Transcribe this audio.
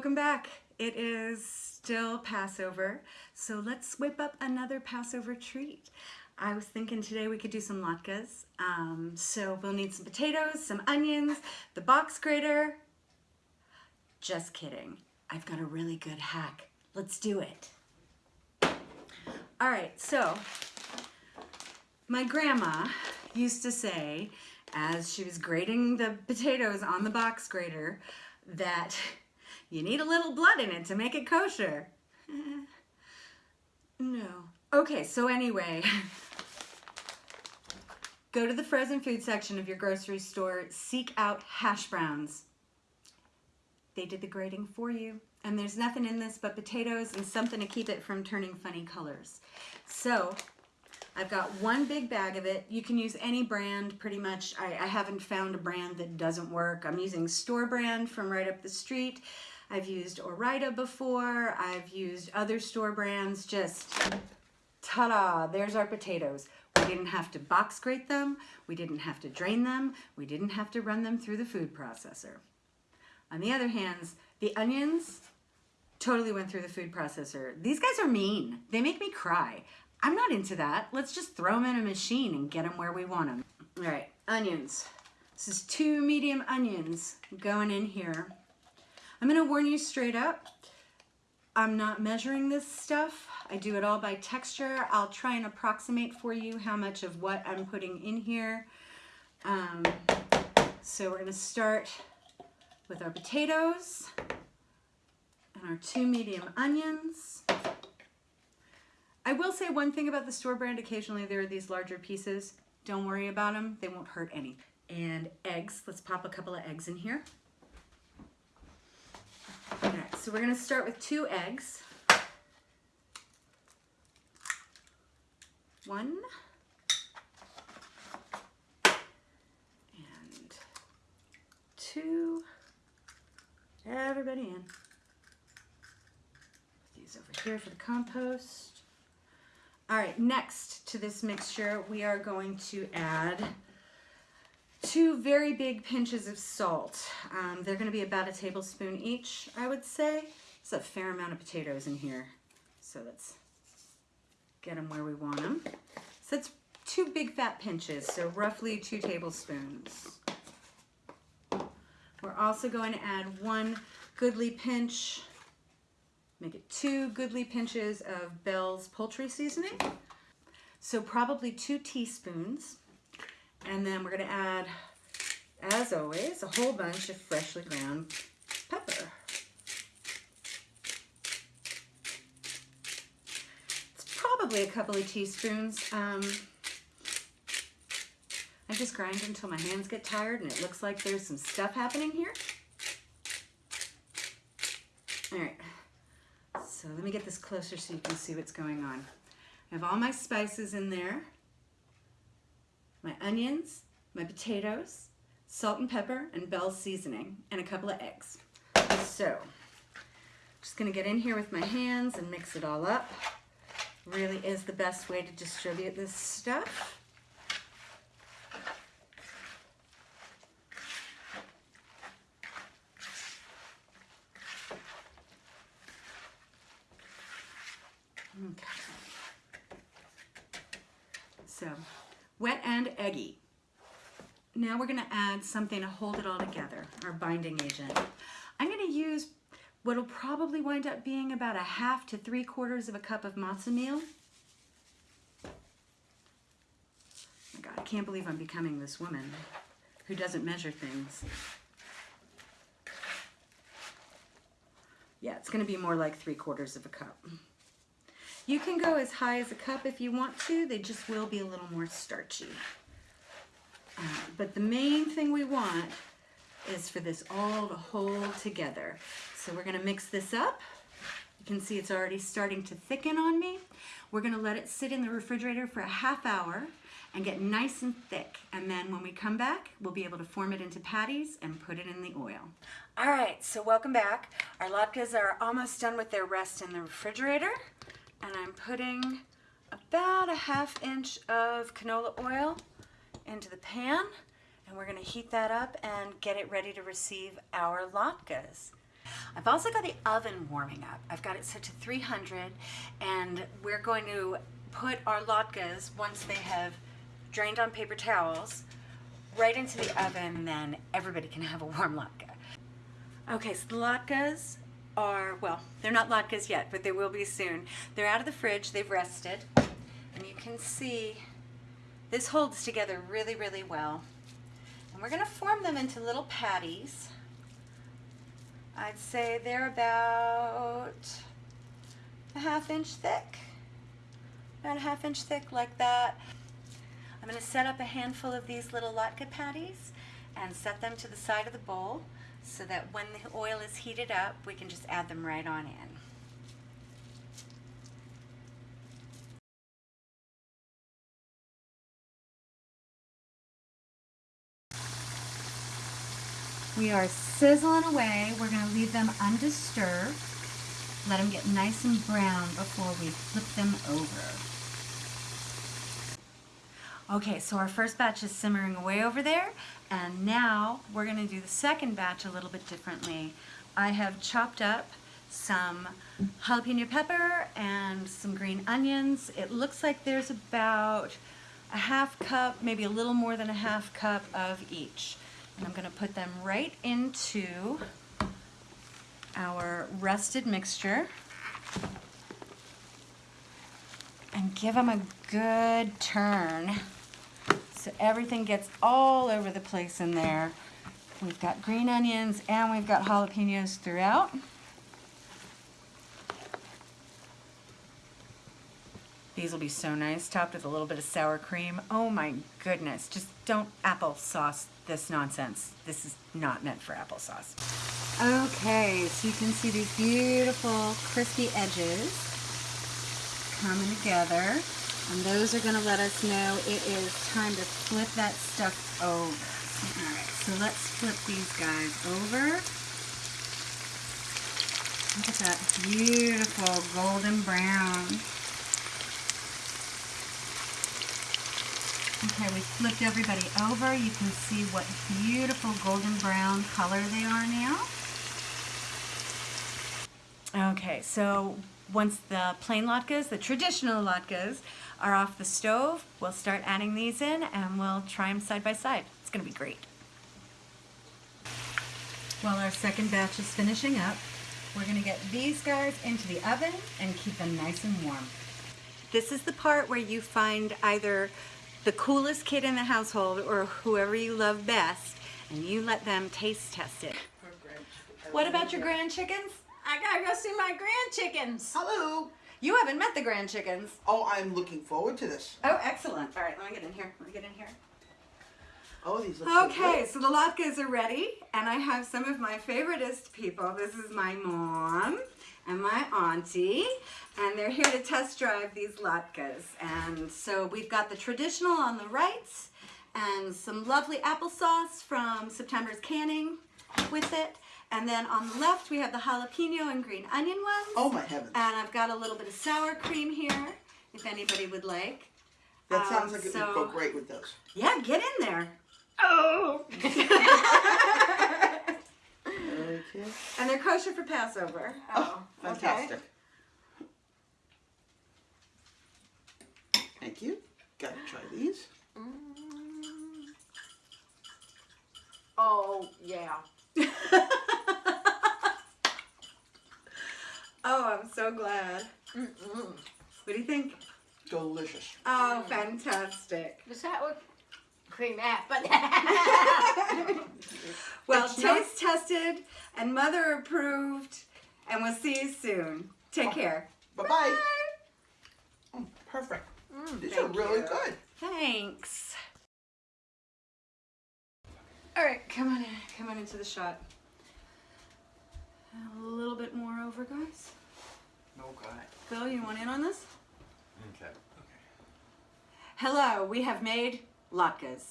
welcome back. It is still Passover, so let's whip up another Passover treat. I was thinking today we could do some latkes. Um, so we'll need some potatoes, some onions, the box grater. Just kidding. I've got a really good hack. Let's do it. All right, so my grandma used to say, as she was grating the potatoes on the box grater, that you need a little blood in it to make it kosher. no. Okay, so anyway, go to the frozen food section of your grocery store, seek out hash browns. They did the grating for you. And there's nothing in this but potatoes and something to keep it from turning funny colors. So I've got one big bag of it. You can use any brand pretty much. I, I haven't found a brand that doesn't work. I'm using store brand from right up the street. I've used Ore-Ida before. I've used other store brands. Just ta-da, there's our potatoes. We didn't have to box grate them. We didn't have to drain them. We didn't have to run them through the food processor. On the other hand, the onions totally went through the food processor. These guys are mean. They make me cry. I'm not into that. Let's just throw them in a machine and get them where we want them. All right, onions. This is two medium onions going in here. I'm gonna warn you straight up, I'm not measuring this stuff. I do it all by texture. I'll try and approximate for you how much of what I'm putting in here. Um, so we're gonna start with our potatoes and our two medium onions. I will say one thing about the store brand, occasionally there are these larger pieces. Don't worry about them, they won't hurt any. And eggs, let's pop a couple of eggs in here. All right, so we're gonna start with two eggs. One. And two. Everybody in. Put these over here for the compost. All right, next to this mixture, we are going to add two very big pinches of salt. Um, they're gonna be about a tablespoon each, I would say. It's a fair amount of potatoes in here. So let's get them where we want them. So it's two big fat pinches, so roughly two tablespoons. We're also going to add one goodly pinch, make it two goodly pinches of Bell's poultry seasoning. So probably two teaspoons. And then we're gonna add, as always, a whole bunch of freshly ground pepper. It's probably a couple of teaspoons. Um, I just grind until my hands get tired and it looks like there's some stuff happening here. All right, so let me get this closer so you can see what's going on. I have all my spices in there my onions, my potatoes, salt and pepper, and Bell's seasoning, and a couple of eggs. So, just gonna get in here with my hands and mix it all up. Really is the best way to distribute this stuff. Okay. So wet and eggy. Now we're gonna add something to hold it all together, our binding agent. I'm gonna use what'll probably wind up being about a half to three quarters of a cup of matzah meal. Oh my God, I can't believe I'm becoming this woman who doesn't measure things. Yeah, it's gonna be more like three quarters of a cup. You can go as high as a cup if you want to. They just will be a little more starchy. Uh, but the main thing we want is for this all to hold together. So we're gonna mix this up. You can see it's already starting to thicken on me. We're gonna let it sit in the refrigerator for a half hour and get nice and thick. And then when we come back, we'll be able to form it into patties and put it in the oil. All right, so welcome back. Our latkes are almost done with their rest in the refrigerator and I'm putting about a half inch of canola oil into the pan and we're gonna heat that up and get it ready to receive our latkes. I've also got the oven warming up. I've got it set to 300 and we're going to put our latkes, once they have drained on paper towels, right into the oven, then everybody can have a warm latke. Okay, so the latkes are, well, they're not latkes yet, but they will be soon. They're out of the fridge, they've rested, and you can see this holds together really, really well. And we're gonna form them into little patties. I'd say they're about a half inch thick, about a half inch thick like that. I'm gonna set up a handful of these little latke patties and set them to the side of the bowl so that when the oil is heated up, we can just add them right on in. We are sizzling away. We're going to leave them undisturbed. Let them get nice and brown before we flip them over. Okay, so our first batch is simmering away over there, and now we're going to do the second batch a little bit differently. I have chopped up some jalapeno pepper and some green onions. It looks like there's about a half cup, maybe a little more than a half cup of each. And I'm going to put them right into our rested mixture and give them a good turn so everything gets all over the place in there. We've got green onions and we've got jalapenos throughout. These will be so nice, topped with a little bit of sour cream. Oh my goodness, just don't applesauce this nonsense. This is not meant for applesauce. Okay, so you can see these beautiful crispy edges coming together. And those are gonna let us know it is time to flip that stuff over. All right, so let's flip these guys over. Look at that beautiful golden brown. Okay, we flipped everybody over. You can see what beautiful golden brown color they are now. Okay, so once the plain latkes, the traditional latkes, are off the stove, we'll start adding these in and we'll try them side by side. It's gonna be great. While our second batch is finishing up, we're gonna get these guys into the oven and keep them nice and warm. This is the part where you find either the coolest kid in the household or whoever you love best and you let them taste test it. What about your grand chickens? I gotta go see my grand chickens. Hello. You haven't met the grand chickens. Oh, I'm looking forward to this. Oh, excellent. All right, let me get in here. Let me get in here. Oh, these look Okay, good. so the latkes are ready, and I have some of my favoriteest people. This is my mom and my auntie, and they're here to test drive these latkes. And so we've got the traditional on the right, and some lovely applesauce from September's canning with it. And then on the left, we have the jalapeno and green onion ones. Oh my heavens. And I've got a little bit of sour cream here, if anybody would like. that sounds um, like it so- would go great with those. Yeah, get in there. Oh. Okay. And they're kosher for Passover. Oh, okay. fantastic. Thank you. Gotta try these. Oh, yeah. oh, I'm so glad. Mm-mm. What do you think? Delicious. Oh, fantastic. Is that what cream at? But Well, It's not- taste tested and mother approved, and we'll see you soon. Take care. Bye bye. Oh, perfect. Mm, these are really you. good. Thanks. All right, come on in. Come on into the shot. A little bit more over, guys. Okay. Phil, you want in on this? Okay. Hello, we have made latkes.